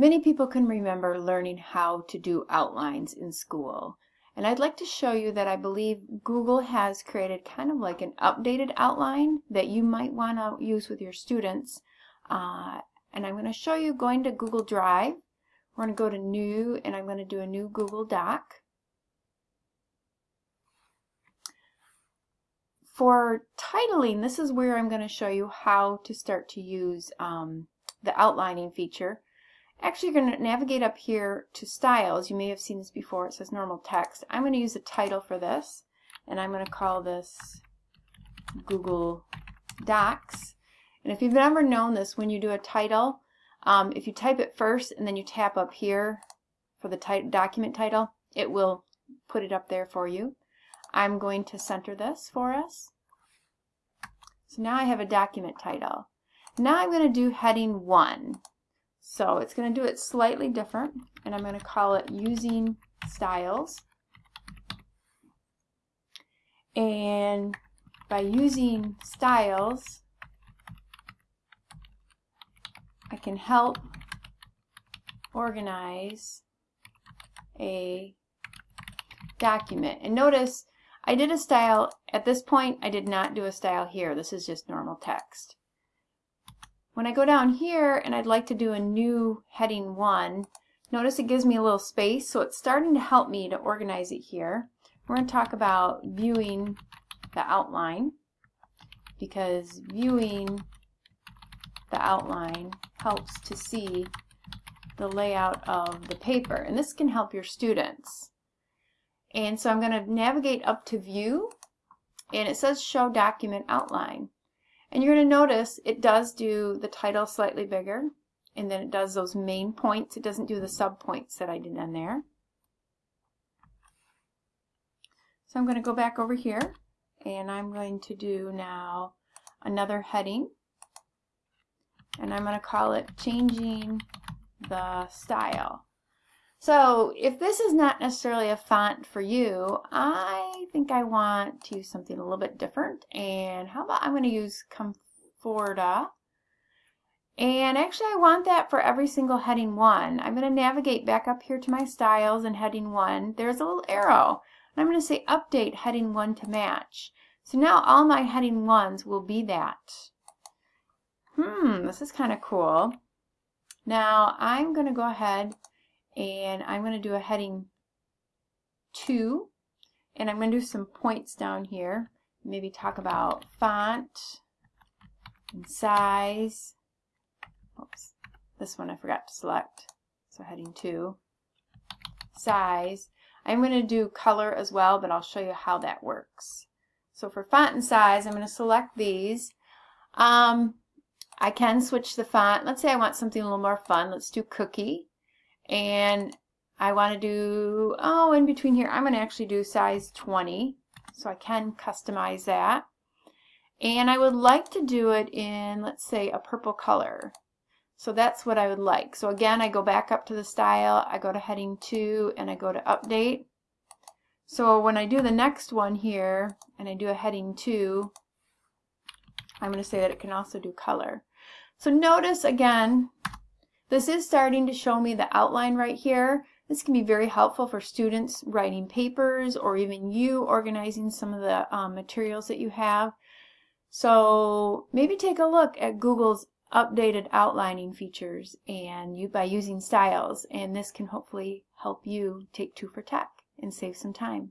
Many people can remember learning how to do outlines in school. And I'd like to show you that I believe Google has created kind of like an updated outline that you might want to use with your students. Uh, and I'm going to show you going to Google Drive. We're going to go to New and I'm going to do a new Google Doc. For titling, this is where I'm going to show you how to start to use um, the outlining feature. Actually, you're going to navigate up here to styles. You may have seen this before. It says normal text. I'm going to use a title for this, and I'm going to call this Google Docs. And if you've ever known this, when you do a title, um, if you type it first and then you tap up here for the document title, it will put it up there for you. I'm going to center this for us. So now I have a document title. Now I'm going to do heading 1. So it's going to do it slightly different, and I'm going to call it using styles. And by using styles, I can help organize a document. And notice I did a style, at this point I did not do a style here. This is just normal text. When I go down here and I'd like to do a new heading 1, notice it gives me a little space, so it's starting to help me to organize it here. We're going to talk about viewing the outline because viewing the outline helps to see the layout of the paper and this can help your students. And so I'm going to navigate up to view and it says show document outline. And you're going to notice it does do the title slightly bigger, and then it does those main points. It doesn't do the sub points that I did on there. So I'm going to go back over here, and I'm going to do now another heading, and I'm going to call it changing the style. So if this is not necessarily a font for you, I think I want to use something a little bit different. And how about I'm going to use Comfortaa. And actually I want that for every single heading one. I'm going to navigate back up here to my styles and heading one. There's a little arrow. And I'm going to say update heading one to match. So now all my heading ones will be that. Hmm, this is kind of cool. Now I'm going to go ahead and I'm going to do a heading 2 and I'm going to do some points down here. Maybe talk about font and size. Oops this one I forgot to select. So heading 2 size. I'm going to do color as well but I'll show you how that works. So for font and size I'm going to select these. Um, I can switch the font. Let's say I want something a little more fun. Let's do cookie and I want to do, oh, in between here, I'm going to actually do size 20. So I can customize that. And I would like to do it in, let's say, a purple color. So that's what I would like. So again, I go back up to the style, I go to heading 2, and I go to update. So when I do the next one here, and I do a heading 2, I'm going to say that it can also do color. So notice again, this is starting to show me the outline right here. This can be very helpful for students writing papers or even you organizing some of the um, materials that you have. So maybe take a look at Google's updated outlining features and you by using styles and this can hopefully help you take two for tech and save some time.